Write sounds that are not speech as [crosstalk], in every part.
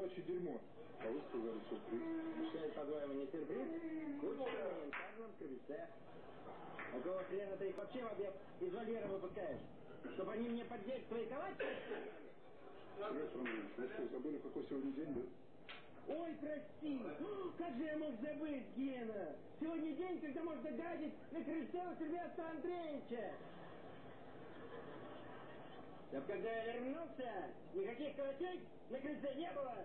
собачье дерьмо. А вы сказали сюрприз. По-твоему, не сюрприз? Куча каждом крыльце. Какого хрена ты их вообще в обед из вольера выпускаешь? Чтобы они мне под дверь твоиковать? Сергей Андреевич, вы что, забыли, какой сегодня день, да? Ой, прости! [gasps] Как же я мог забыть, Гена? Сегодня день, когда можно гадить на крыльце у Сильвестра Андреевича! Чтоб когда я вернулся, никаких каратей на крыльце не было!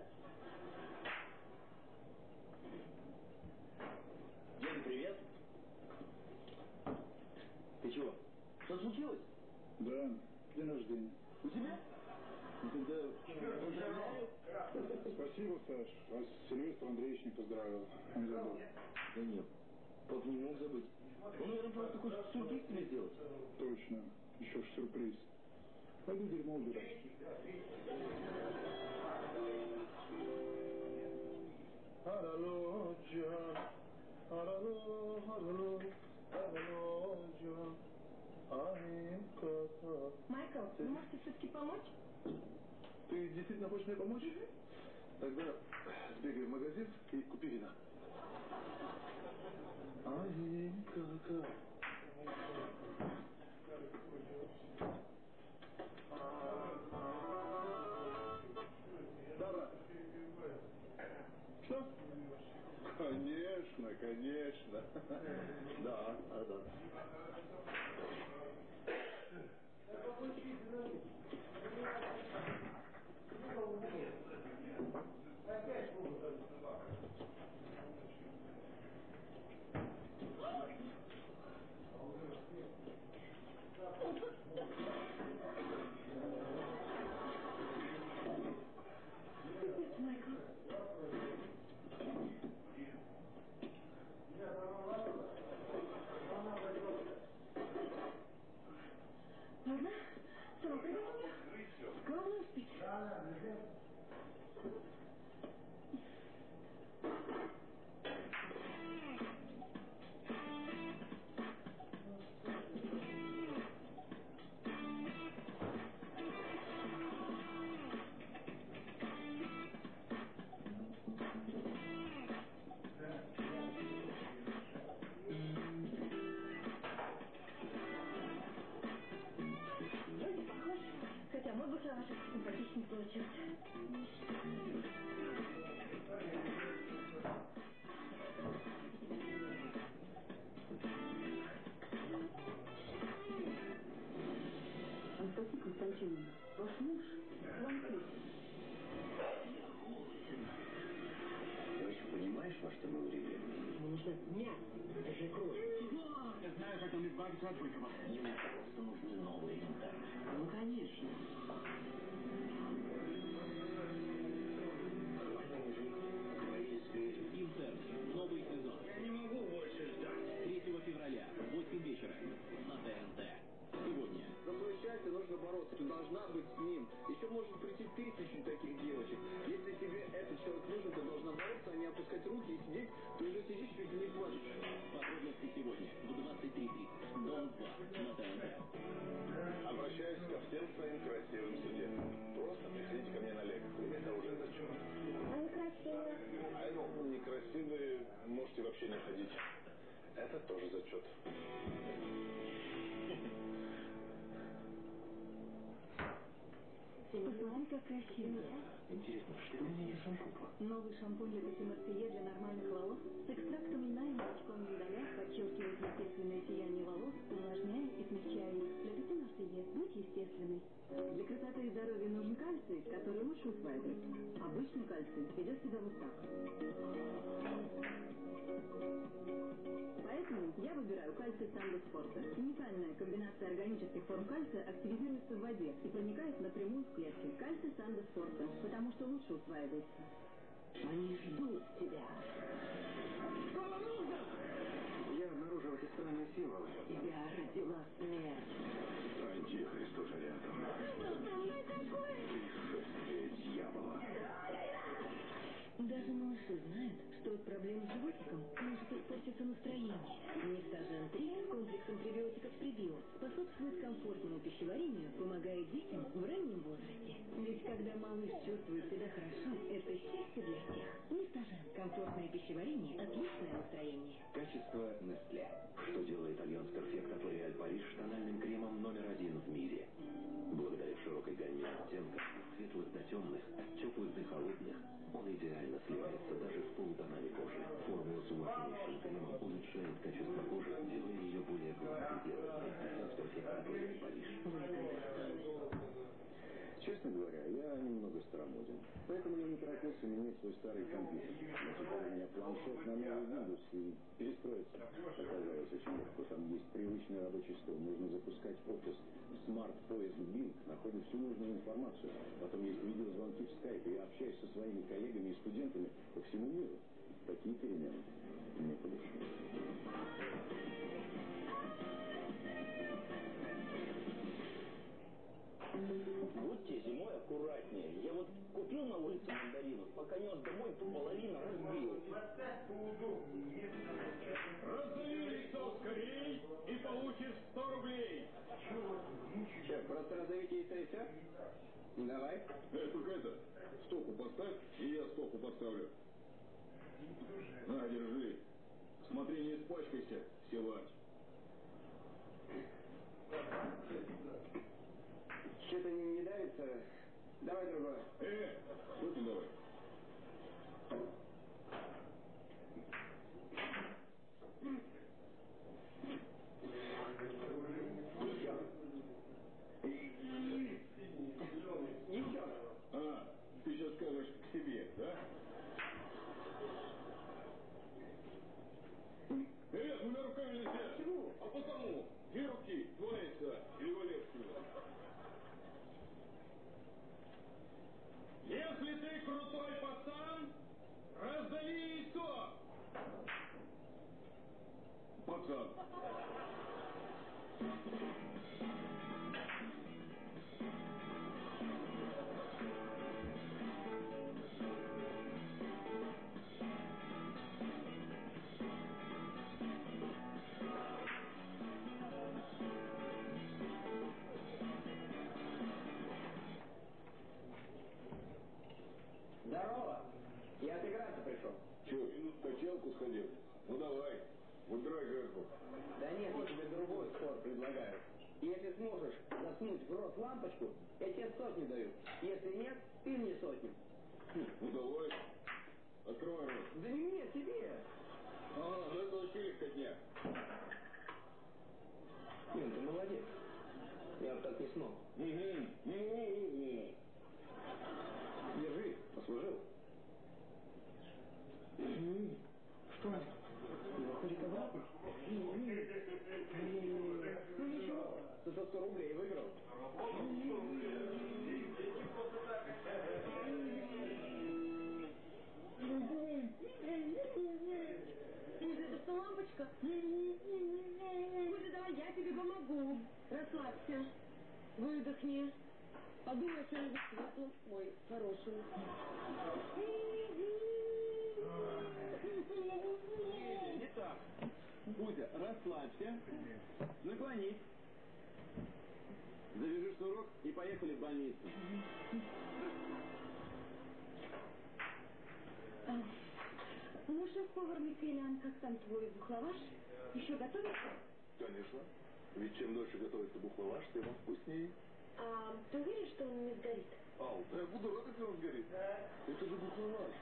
Ген, привет. Ты чего? Что случилось? Да, день рождения. У тебя? Ну тогда. Спасибо, Саш. Вас Сильвестр Андреевич не поздравил. Он забыл. Да нет, пап не мог забыть. Он, наверное, просто хочет сюрприз тебе сделать. Точно. Еще ж сюрприз. Пойду дерьмо аинката. Майкл, вы можете все-таки помочь? Ты действительно хочешь мне помочь? Тогда сбегай в магазин и купи вина. [laughs] Аинката. Да, брат. Что? Конечно, конечно. Да, да. Майкл. Подробности сегодня в 23.30. Дом 2 на ТНТ. Обращаюсь ко всем своим красивым студентам. Просто приходите ко мне на. Это уже зачет. Они красивые. А ну, некрасивые можете вообще не ходить. Это тоже зачет. Посмотри, как красиво. Интересно, что у меня есть шампунь? Новый шампунь для Марселье для нормальных волос с экстрактом льна и молочком миндаля подчеркивает естественное сияние волос, увлажняя и смягчая их. Пяти Марселье будь естественной. Для красоты и здоровья нужен кальций, который лучше усваивается. Обычный кальций ведет себя вот так. Поэтому я выбираю кальций Сандо Спорта. Уникальная комбинация органических форм кальция активизируется в воде и проникает напрямую в клетки. Кальций Сандо Спорта, потому что лучше усваивается. Они ждут тебя. Я обнаружил эти странные символы. Тебя родила смерть. Антихрист уже рядом. Что со мной такое? Пришествие дьявола. Даже малыши знают, что от проблем с животиком может испортиться настроение. Нефтажен 3 с комплексом пребиотиков пребио способствует комфортному пищеварению, помогает детям в раннем возрасте. Ведь когда малыш чувствует себя хорошо, это счастье для всех. Нестажен. Комфортное пищеварение, отличное настроение. Качество Nestle. Что делает Alliance Perfect от L'Oréal Paris тональным кремом номер один в мире. Широкой гамме оттенков, от светлых до темных, от теплых до холодных, он идеально сливается даже с полутонами кожи. Формула с умощеннейшим кремом улучшает качество кожи, делая ее более гладкой и от L'Oréal Paris. Честно говоря, я немного старомоден. Поэтому я не торопился менять свой старый компьютер. Но теперь у меня планшет на новый Windows и перестроиться оказалось очень легко. Там есть привычный рабочий стол. Нужно запускать офис. Смарт-поиск Bing находит всю нужную информацию. Потом есть видеозвонки в Skype. Я общаюсь со своими коллегами и студентами по всему миру. Такие перемены мне по душе. Мандаринов, пока нес домой, то половина разбилась. Раздави лицо скорей и получишь 100 рублей. Че, просто раздавите и все? Давай. Э, только это, стопу поставь, и я стопу поставлю. На, держи. Смотри, не испачкайся, силач. Что-то не, не давится. Давай другое. Э, что ты давай? А, ты сейчас скажешь к себе, да? Э, двумя руками нельзя. Почему? А потому, две руки, два яйца или Валерского. Если ты крутой пацан, раздави яйцо. Пацан. Там твой бухлаваш? Еще готовится? Конечно. Ведь чем дольше готовится бухлаваш, тем он вкуснее. А ты уверен, что он не сгорит? Ау, да я буду рад, если он сгорит. Это же бухлаваш.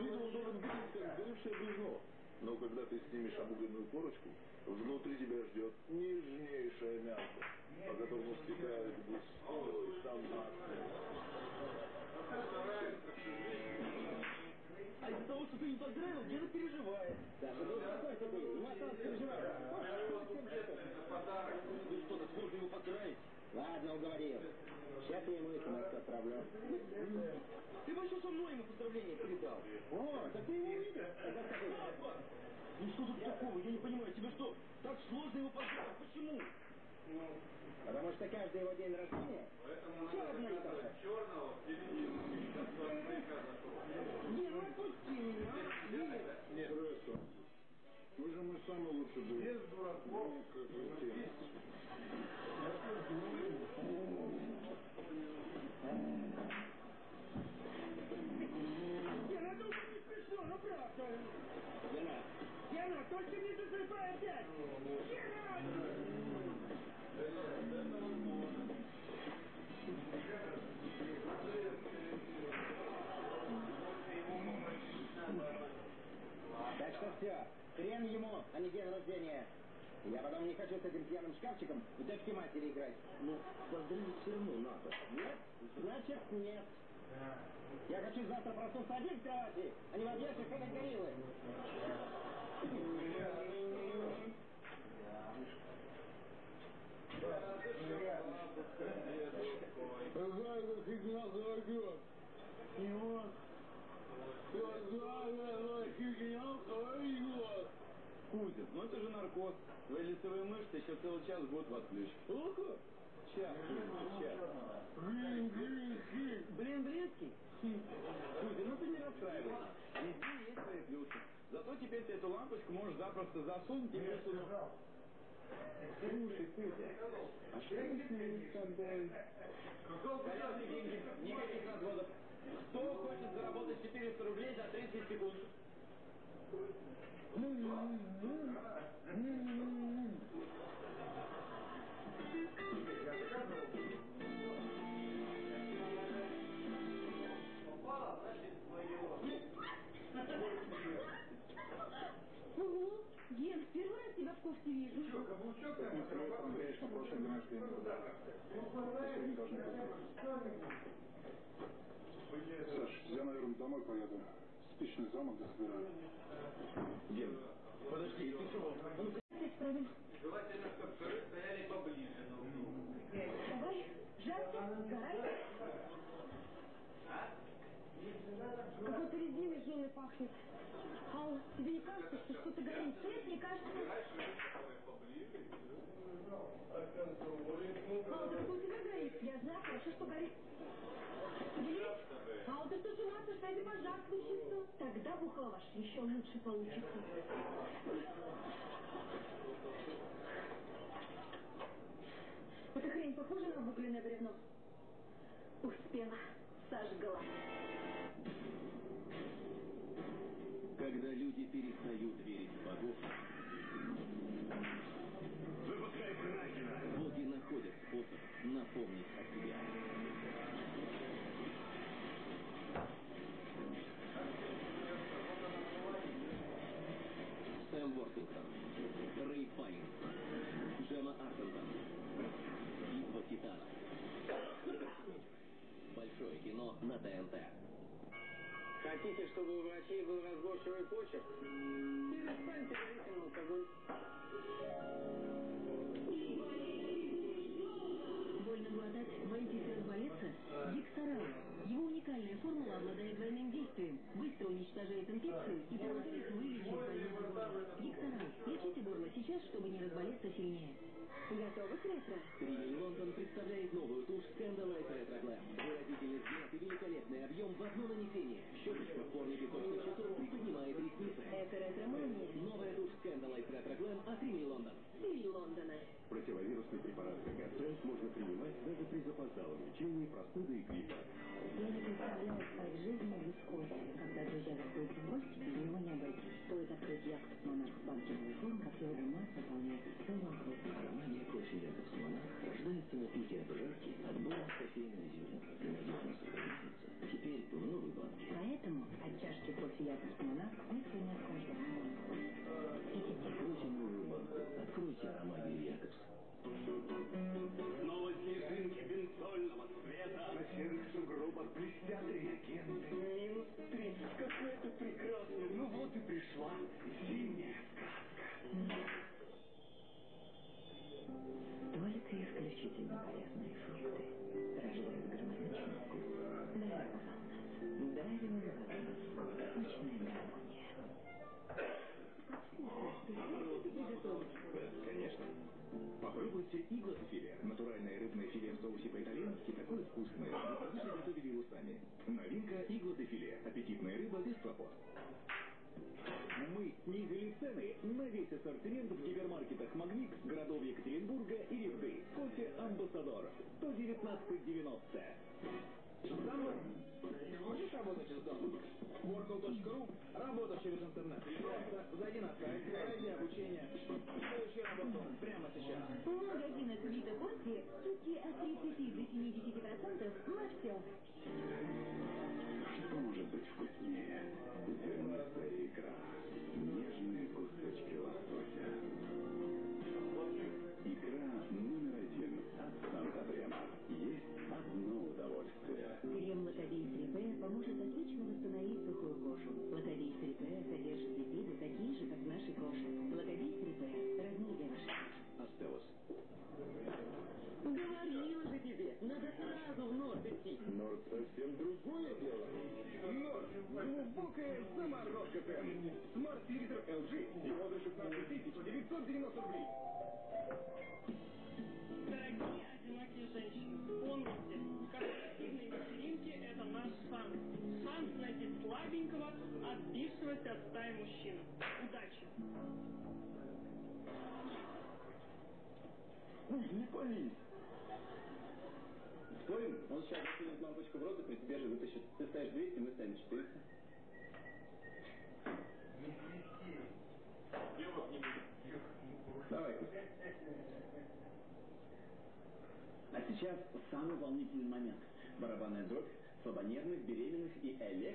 Видно, он должен выглядеть как сгоревшее бревно. Но когда ты снимешь обугленную корочку, внутри тебя ждет нежнейшее мясо, по которому стекает густой томатный. А из-за того, что ты не поздравил, деда переживает. Саша, ты успокойся ты, не осталось переживать. Вы что, так сложно его поздравить? Ладно, уговорил. Сейчас я ему смс отправлю. Ты еще со мной ему поздравления передал. О, так ты его увидел? Ну что тут такого? Я не понимаю, тебе что, так сложно его поздравить? Почему? Потому что каждый его день рождения все одно и то же. Не, ну отпусти меня. а? Нет. Вы же мой самый лучший друг. Без дураков. Не, ну это запрашиваю. Гена, Гена, только не засыпай опять! Гена! Все, хрен ему, а не день рождения. Я потом не хочу с этим пьяным шкафчиком в дочки матери играть. Ну, поздравить все равно надо. Нет, значит нет. Я хочу завтра проснуться один в кровати, а не в объятиях этой гориллы. Какая-то фигня зайдет. И вот, какая фигня зайдет. Кузин, ну это же наркоз. Твои лицевые мышцы еще целый час будут в отключке. Сколько? Час, Кузин, час. Блин, блин, блин. Блин, блинский. Кузин, ну ты не расстраивайся. Везде есть свои плюсы. Зато теперь ты эту лампочку можешь запросто засунуть и высунуть. Слушай, Кузя, а что ты с ним с тобой? Колесные деньги, никаких разводов. Кто хочет заработать 400 рублей за 30 секунд? Кофте вижу. Мы с Сильвестром Андреевич на прошлом дне рождения. Сегодня должны быть. Саш, я, наверное, домой поеду. Спичный замок дособираю. Ген, подожди, ты чего? Желательно, чтобы шары стояли поближе. Давай, жарко, сгорай. Какой-то резиной жженой пахнет. Ал, тебе не кажется, что что-то горит? Нет, не кажется. Ал, так у тебя горит. Я знаю, хорошо, что горит. Есть? Ал, ты что, с ума сошла? Это пожар случится. Тогда бухлаваш еще лучше получится. Эта хрень похожа на обугленное бревно? Успела. Сожгла. Люди перестают верить в богов, Выпускай Кракена! боги находят способ напомнить о себе. Сэм Вортингтон, Рэй Файнс, Джема Артентон, Битва титанов. Большое кино на ТНТ. Хотите, чтобы у врачей был разборчивый почерк? Перестаньте говорить им алкоголь. Его уникальная формула обладает двойным действием. Быстро уничтожает инфекцию и помогает вылечить больного горла. Диксорал. Лечите горло сейчас, чтобы не разболеться сильнее. Готовы к ретро? Лондон представляет новую тушь Scandalite Retro Glam. Выразительный взгляд и великолепный объем в одно нанесение. Щеточка в форме песочных часов приподнимает ресницы. Это ретро-мания. Новая тушь Scandalite Retro Glam от Тривей Лондон. Стиль Лондона. Противовирусный препарат Гастренд можно принимать даже при запоздалом лечении простуды и гриппа. Я не представляла своей жизни без кофе. Когда друзья заходят в гости, без него не обойтись. Стоит открыть Якобс Монарх новый форм, как его масса заполняет все вокруг. Аромания кофе Якобс Монарх рождается на пике обжарки от бонус кофейного зерна и надежно сохраняется теперь в новой банке. Поэтому от чашки кофе Якобс Монарх мысли не откажется. Откройте новую банку. Откройте аромагию Якобс.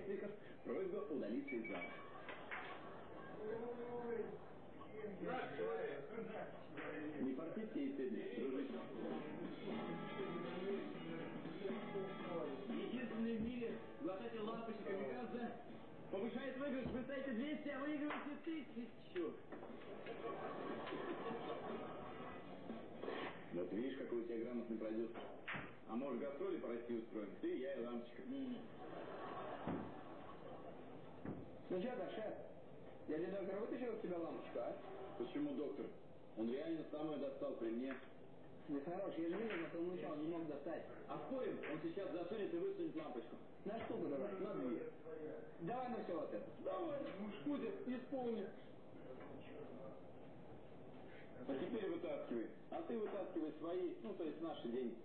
Электриков. Просьба удалиться из зала. Не портите и стыдно, дружище. Единственный в мире глотатель лампочек камикадзе повышает выигрыш. Вы ставите 200, а выигрываете тысячу. Вот видишь, какой у тебя грамотный продюсер. А может, гастроли по России устроим? Ты, я и лампочка. Ну что, Даша, дядя доктор вытащил из тебя лампочку, а? Почему доктор? Он реально сам ее достал при мне. Да хорош, я же видел, как он мычал, не мог достать. А спорим, он сейчас засунет и высунет лампочку. На штуку давай? На две. Давай на все вот это. Давай, Кузя, исполни. А теперь вытаскивай. А ты вытаскивай свои, ну, то есть наши деньги.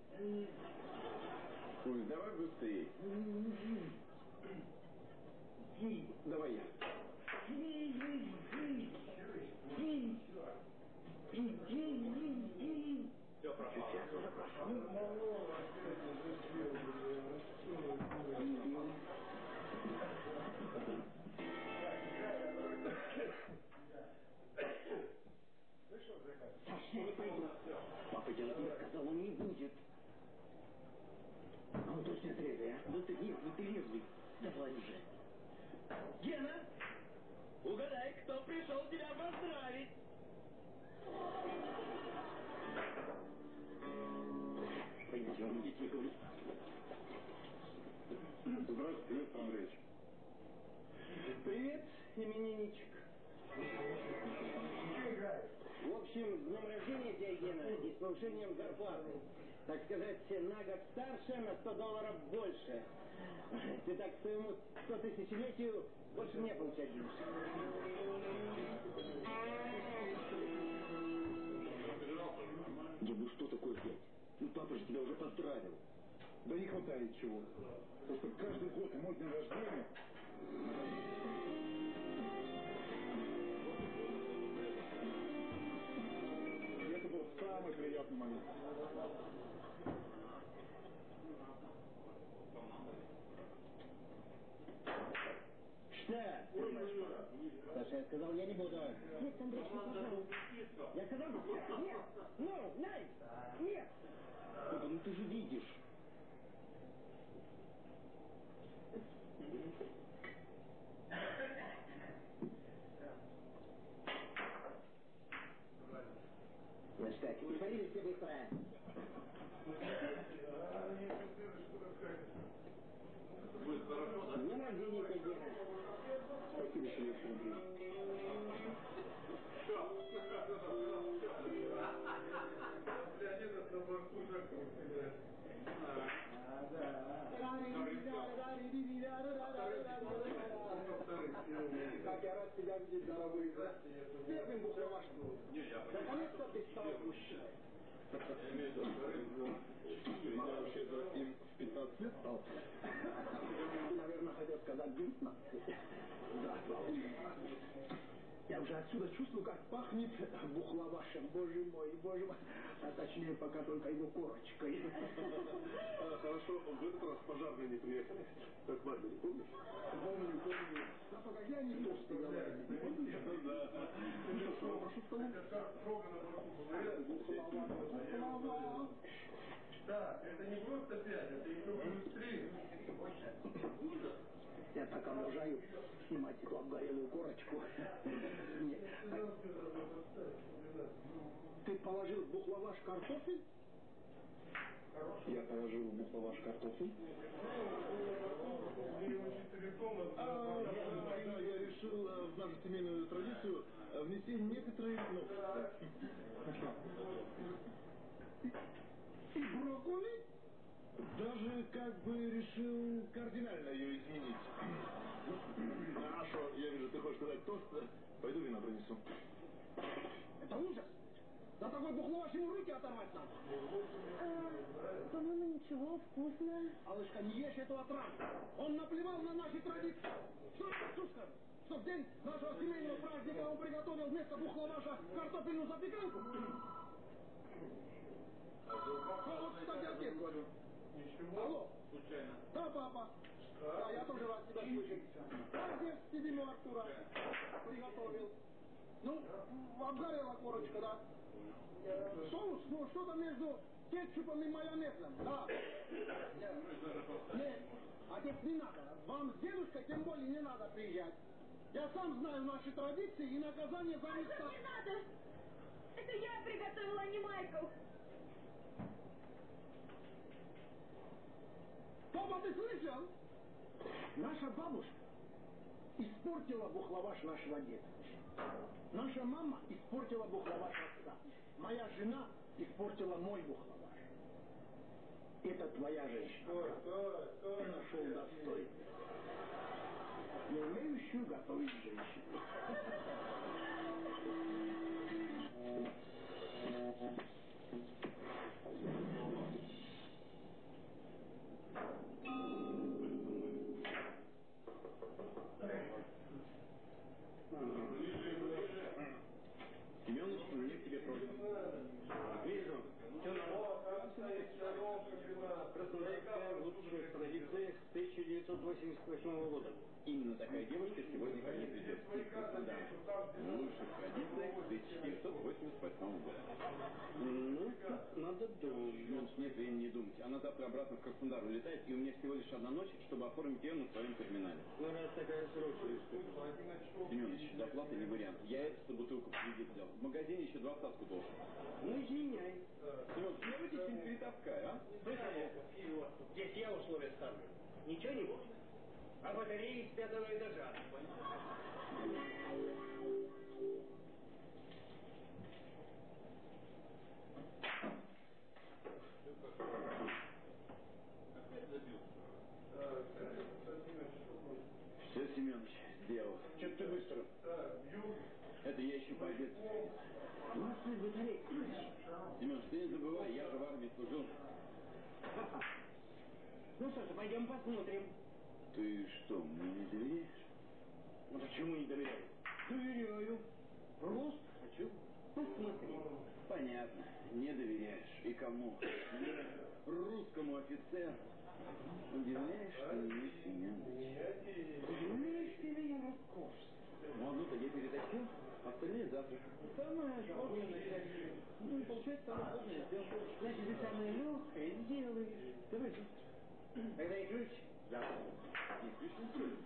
Кузя, давай быстрее. Давай я. Все пропало. Ну папа же тебя уже поздравил. Да не хватает чего. Просто каждый год мой день рождения. И это был самый приятный момент. Что? Саша, я сказал, я не буду. Нет, Андрей, пожалуйста. Я сказал, нет, нет, ну, най, нет. Папа, ну ты же видишь. Ну что, притворились все быстро. С днем рождения тебя, Гена. Спасибо, что Как я рад тебя видеть, дорогой. Первым бухгалтером. Наконец-то ты стал мужчиной. Я вообще-то им в 15 лет стал. Наверное, хотел сказать 19. Да, Я отсюда чувствую, как пахнет бухлавашем. Боже мой, боже мой. А точнее, пока только его корочкой. А, Хорошо, в этот раз пожарные не приехали. Как Мадли, помнишь? Помню, помню. А пока я не толстый говорю. Помнишь? Да. Ну что ж, прошу столу. Бухлава. Да, это не просто пять, это еще плюс три. Я так обожаю снимать эту обгорелую корочку. Нет. Ты положил в бухлаваш картофель? Я положил в бухлаваш картофель. А, я решил э, в нашу семейную традицию э, внести некоторые новшества. И брокколи? Даже как бы решил кардинально ее изменить. [clears throat] Хорошо, я вижу, ты хочешь сказать тост. Пойду вина принесу. Это ужас. За такой бухлаваш ему руки оторвать надо. А, по-моему, ничего, вкусно. Алышка, не ешь эту отраву. Он наплевал на наши традиции. Что это, Сушка? Что в день нашего семейного праздника он приготовил вместо бухлаваша картофельную запеканку? А вот, кстати, отец Алло. Случайно. Да, папа. Да, я тоже рад тебя слышать. Отец седьму Артура приготовил. Ну, обгорела корочка, да. Соус, ну, что-то между кетчупом и майонезом, да. Нет, отец, не надо. Вам с дедушкой тем более не надо приезжать. Я сам знаю наши традиции и наказание за них... Не надо! Это я приготовила, а не Майкл. Папа, ты слышал? Наша бабушка испортила бухлаваш нашего деда. Наша мама испортила бухлаваш отца. Моя жена испортила мой бухлаваш. Это твоя женщина. Стой, стой, стой. Нашел достойную. Не умеющую готовить женщину. 1988 года. Именно такая девушка сегодня ко мне придет из Краснодара. В лучших традициях 1988 года. Ну, надо думать. Нет времени не думать. Она завтра обратно в Краснодар улетает, и у меня всего лишь одна ночь, чтобы оформить ее на своем терминале. Ну, раз такая срочная Семенович, доплата не вариант. Я эту бутылку в кредит взял. В магазине еще два остатку должен. Ну, извиняй. Семенович, я в эти не перетаскай, а? Здесь я условия ставлю. Ничего не будет. А батареи с пятого этажа. Все, Семенович, сделал. Че ты быстро? Это я еще батарей. Семенович, ты не забывай, я же в армии служил. Ну что ж, пойдем посмотрим. Ты что, мне не доверяешь? Ну почему не доверяю? Доверяю. Просто хочу посмотреть. Понятно, не доверяешь. И кому? Мне, русскому офицеру. Удивляешь ты меня, Семенович. Удивляешь ты меня, Роскошь. Ну, одну то я перетащил, остальные завтра. Самое сложное часть. Ну, и получается, самое сложное сделал. Значит, ты самое легкое сделаешь. Давай. Тогда и ключ. Завтра. Не слишком сильно.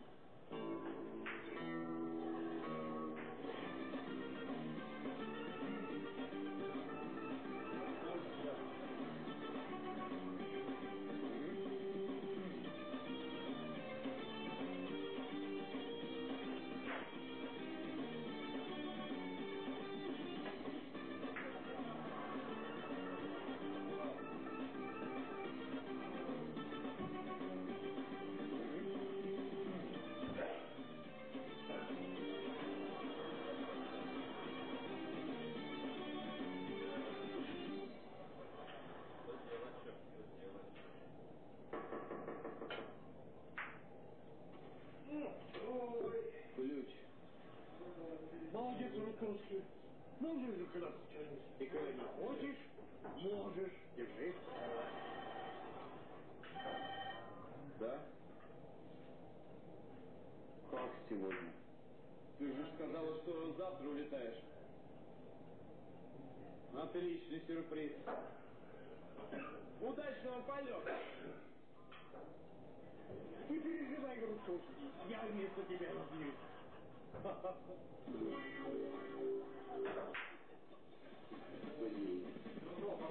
Не переживай, Русов. Я вместо тебя разбьюсь.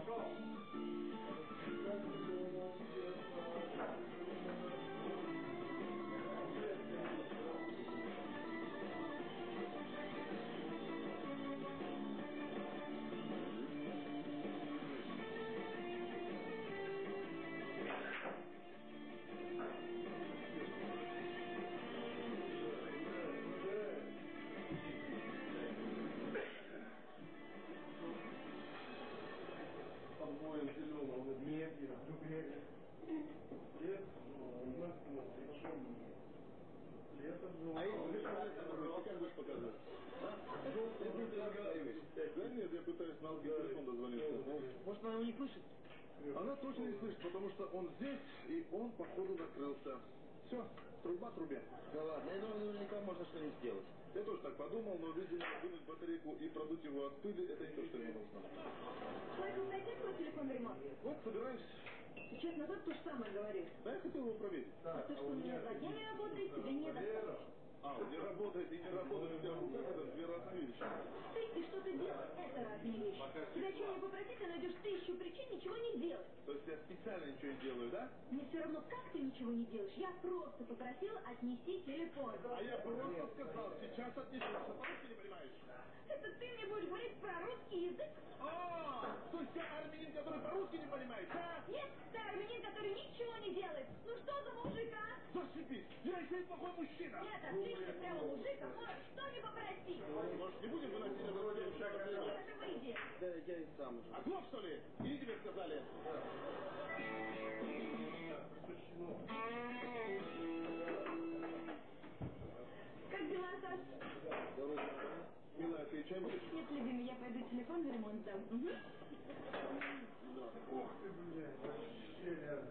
Обоим язык? А, то есть я армянин, который по-русски не понимает, да? Нет, ты армянин, который ничего не делает. Ну что за мужик, а? Зашибись, я еще и плохой мужчина. Нет, отлично, прямо мужик, а можешь что не попросить. Может, не будем выносить следующий последний? Нет, это выйди. Да, я и сам уже. Оглох, что ли? Или тебе сказали? Как Милая, ты чай будешь? Нет, любимый, я пойду телефон в ремонт дам. Угу. Ох ты, блядь, вообще рядом.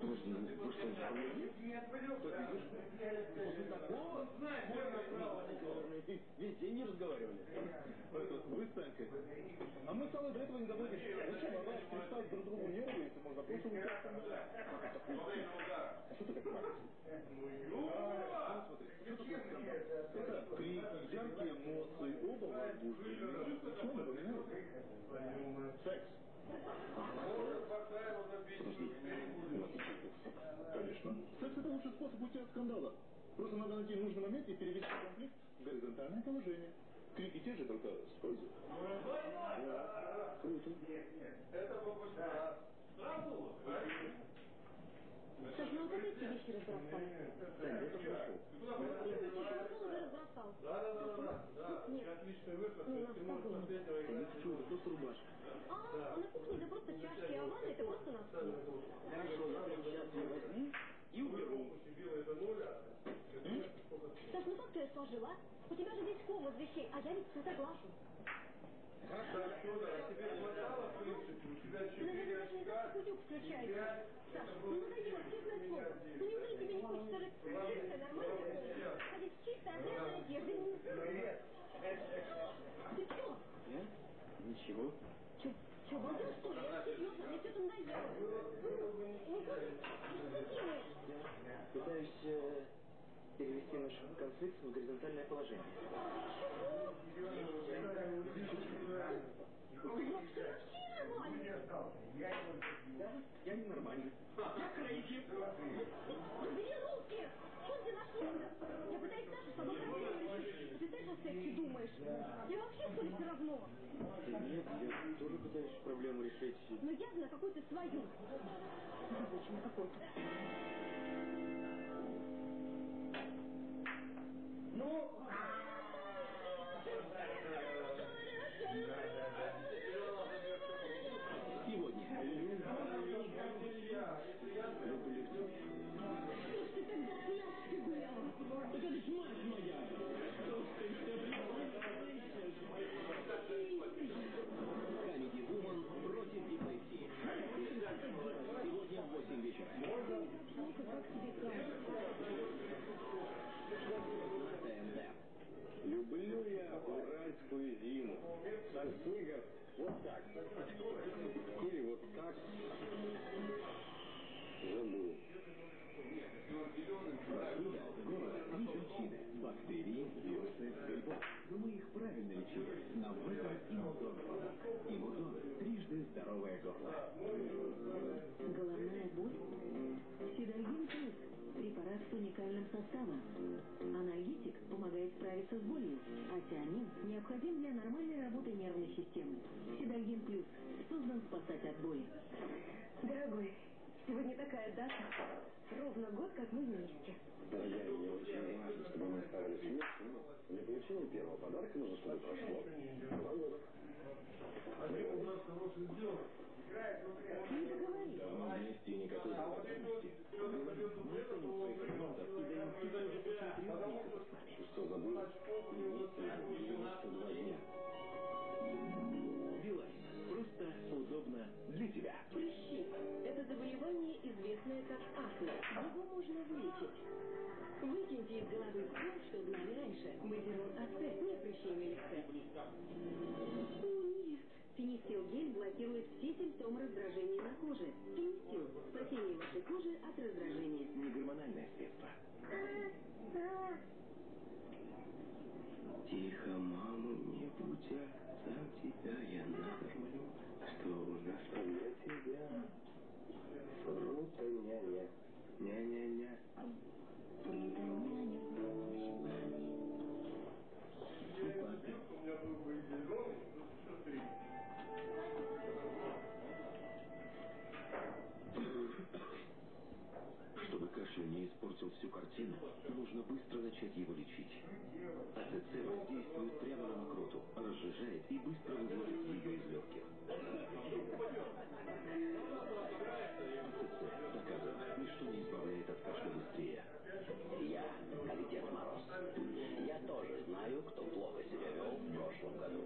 Подожди, вы что, не помогли? Нет, день не разговаривали. Вы с Танькой. А мы с Аллой до этого не доводим. Зачем она пристать друг другу нервы, если можно просто уйти А что ты как мать? Это крики, яркие эмоции, оба возбуждены. Секс. Конечно. Секс это лучший способ уйти от скандала. Просто надо найти нужный момент и перевести конфликт в горизонтальное положение. Крики те же, только с пользой. Да. Круто. Это попусть Саш, ну вот эти вещи разбросал. Таня, я только ушел. Телефон уже разбросал. Да, да, да, да, да. Нет. Отличный выход. Ну, Ты можешь спокойно. после этого Это играть. что, это просто рубашка. А, а на кухне это просто чашки, а ванна это просто носки. Хорошо, я прямо сейчас ее возьму и уберу. Саш, ну как ты сложила? У тебя же весь комод вещей, а я ведь все соглашу. Хорошо, а тебе хватало, в принципе, у тебя не знаешь, как утюг включается. Саш, ну надоело, честное слово. Ну неужели тебе не хочется жить в чистой, нормальной комнате? Ходить в чистой, отрезанной одежде? Ну, Ты что? Я? Ничего. Че, балдел, что ли? Я серьезно, мне все это надоело. Ну, как? Что ты? Пытаюсь э, перевести наш конфликт в горизонтальное положение. Ты вообще вообще нормальный. Я. Я крейзи. Убери руки! Что где нашли-то? Я пытаюсь Сашу с тобой проблему решить. Ты тоже о сексе думаешь? Я вообще, что ли, все равно? Нет, я тоже пытаюсь проблему решить. Но явно какую-то свою. Почему какой-то? Ну, здоровое горло. Головная боль? Сидальгин плюс. Препарат с уникальным составом. Анальгетик помогает справиться с болью, а тианин необходим для нормальной работы нервной системы. Сидальгин плюс создан спасать от боли. Дорогой, сегодня такая дата. Ровно год, как мы вместе. Дорогая, мне очень важно, чтобы мы оставались вместе, но для получения первого подарка нужно, чтобы прошло два года. Не договорились. Давно вместе никакой запасности. Мы ценим своих клиентов и даем всегда уже после трех месяцев. Ты что, забыл? Вместе 92 дня. Билайн. Просто удобно для тебя. Прыщи – акне. Его можно вылечить. Выкиньте из головы все, что знали раньше. Базилон АЦ, не прыщей мелисте. О, нет. Финистил гель блокирует все симптомы раздражения на коже. Финистил – спасение вашей кожи от раздражения. Не гормональное средство. Тихо, мама, не будя, сам тебя я накормлю. Что у нас для тебя? Фрута няня. Ня-ня-ня. Чтобы кашель не испортил всю картину, нужно быстро начать его лечить. АЦЦ воздействует прямо на мокроту, разжижает и быстро выводит ее из легких. Избавляет от кашля быстрее. Я, как Дед Мороз. Я тоже знаю, кто плохо себя вел в прошлом году.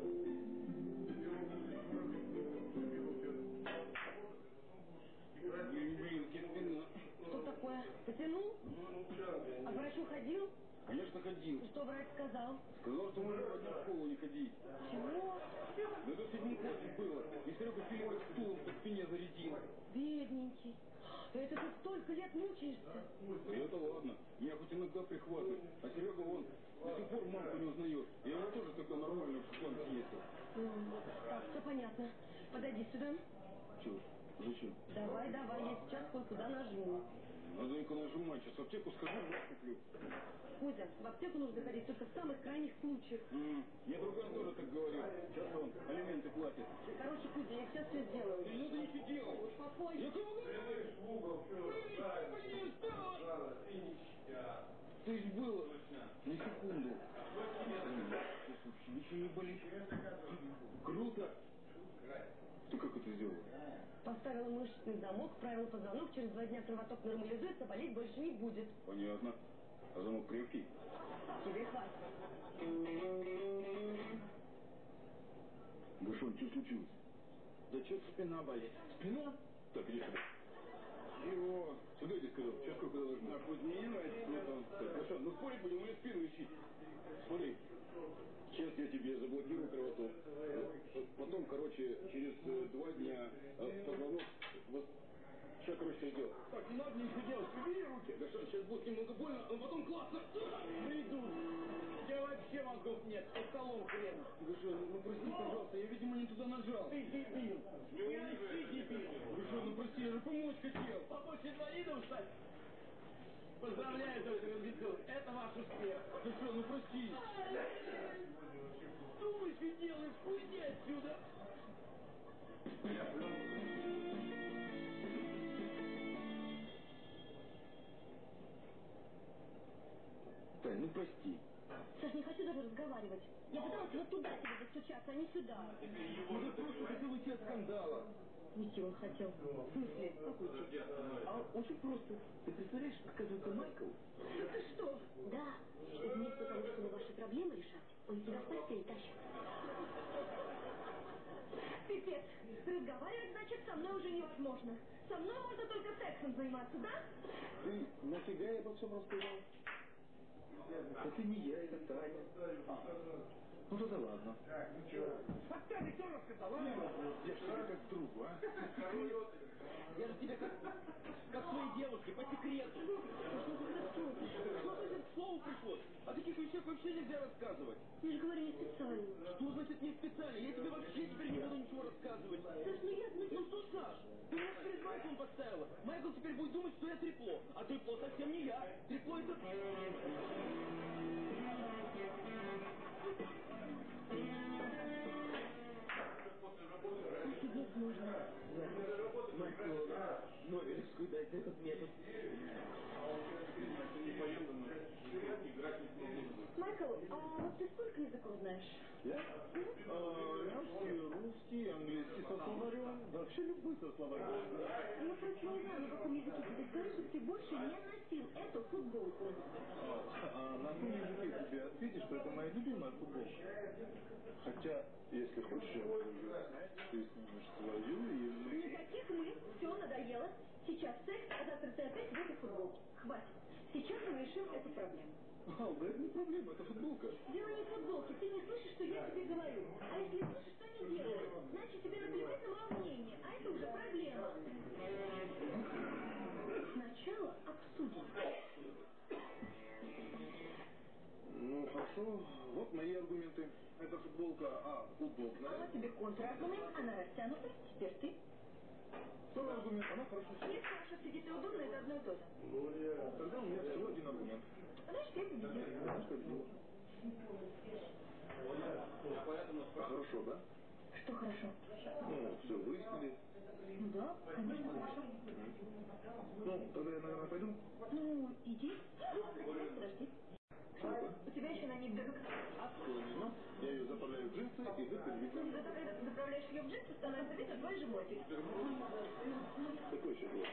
Что такое? Потянул? А к врачу ходил? Конечно, ходил. Что врач сказал? Сказал, что можно в одну школу не ходить. Чего? Да это в седьмом классе было. И Серега Филиппов стулом по спине зарядил. Бедненький. Это ты столько лет мучаешься. И это ладно. Меня хоть иногда прихватывает. А Серега, он до сих пор мамку не узнает. Я его тоже тогда нормально в школе съездил. Так, все понятно. Подойди сюда. Че? Зачем? Давай, давай, я сейчас кое-куда нажму. Надо только нажимать. Сейчас в аптеку схожу, вас куплю. Кузя, в аптеку нужно ходить только в самых крайних случаях. М, Мне другой тоже так говорил. Сейчас он алименты платит. Короче, Кузя, я сейчас все сделаю. Не надо ничего делать. Успокойся. Я кому говорю? Ты ж было. На секунду. Ничего не болит. Круто. Ты как это сделал? Поставила мышечный замок, правила позвонок, через два дня кровоток нормализуется, болеть больше не будет. Понятно. А замок крепкий? Тебе хватит. Бушон, что случилось? Да что спина болит? Спина? Так, иди сюда. Чего? Сюда иди, сказал. Сейчас сколько должно? А хоть мне не нравится. Ну, там, так, Бушон, ну спорить будем или спину ищи? Смотри. Сейчас я тебе заблокирую кровоток. Потом, короче, через э, два дня э, позвонок... Сейчас, короче, все сделал. Так, не надо ничего делать. Убери руки. Да что, сейчас будет немного больно, но потом классно. Приду. Тебя вообще мозгов нет. Под столом хрен. Гуша, ну прости, пожалуйста, я, видимо, не туда нажал. Ты дебил. Я ты дебил. Гуша, ну прости, я же помочь хотел. Помочь инвалидам стать? Поздравляю, доктор Ильдиков. Это ваш успех. Гуша, ну прости. Думаешь, и делаешь, уйди отсюда. Тань, ну прости. Саш, не хочу даже разговаривать. Я пыталась вот туда тебе достучаться, а не сюда. Ну ты просто хотел уйти от скандала. Уйти он хотел. В смысле? Какой уйти? А очень просто. Ты представляешь, оказывается, Майкл Это что? Да. И вместо того, чтобы ваши проблемы решать, он тебя в постель тащит. Пипец. Разговаривать, значит, со мной уже невозможно. Со мной можно только сексом заниматься, да? Ты нафига я обо всем рассказал? Это не я, это Таня. Ну тогда ладно. Фактами кто рассказал, а? Я ж тебе как другу, а? Я же тебе как, как своей девушке, по секрету. Что значит к слову пришлось? О таких вещах вообще нельзя рассказывать. Я же говорю не специально. Что значит не специально? Я тебе вообще теперь не буду ничего рассказывать. Саш, ну я... Ну, Ну что, Саш, ты меня перед Майклом поставила. Майкл теперь будет думать, что я трепло. А трепло совсем не я. Трепло это... можно. Майкл, Нобелевскую дать за этот метод. Майкл, а вот ты сколько языков знаешь? Я? А, русский, русский, английский со словарем. Да вообще любой со словарем. Я просто не знаю, на каком языке ты скажи, чтобы ты больше не носил эту футболку. А на каком языке тебе ответишь, что это моя любимая футболка? Хотя, если хочешь, я могу ты снимешь свою, и. Никаких мы, все надоело. Сейчас секс, а завтра ты опять в этой футболке. Хватит. Сейчас мы решим эту проблему. А, да это не проблема, это футболка. Дело не в футболке, ты не слышишь, что я тебе говорю. А если слышишь, что не делаешь, значит тебе наплевать на мое мнение, а это уже проблема. Сначала обсудим. Ну, хорошо. Вот мои аргументы. Эта футболка, а, удобная. вот тебе контраргумент, она растянута, теперь ты. Второй аргумент, она хорошо сидит. Если хорошо сидит и удобно, это одно и то же. Тогда у меня всего один аргумент. Значит, я победила. Знаешь, победила. Хорошо, да? Что хорошо? Ну, все выяснили. Ну да, конечно, хорошо. Ну, тогда я, наверное, пойду. Ну, иди. Подожди. У тебя еще на ней дырка. Отклонено. Я ее заправляю в джинсы, и дырка двигается. Зато когда ты заправляешь ее в джинсы, становится видно твой животик. Какой еще было?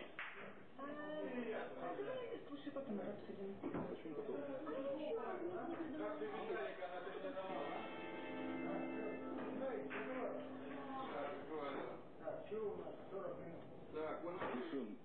Слушай, потом обсудим. Почему потом? Как ты, Виталик, она передавала? Так, что у нас 40 минут? Так, он решен.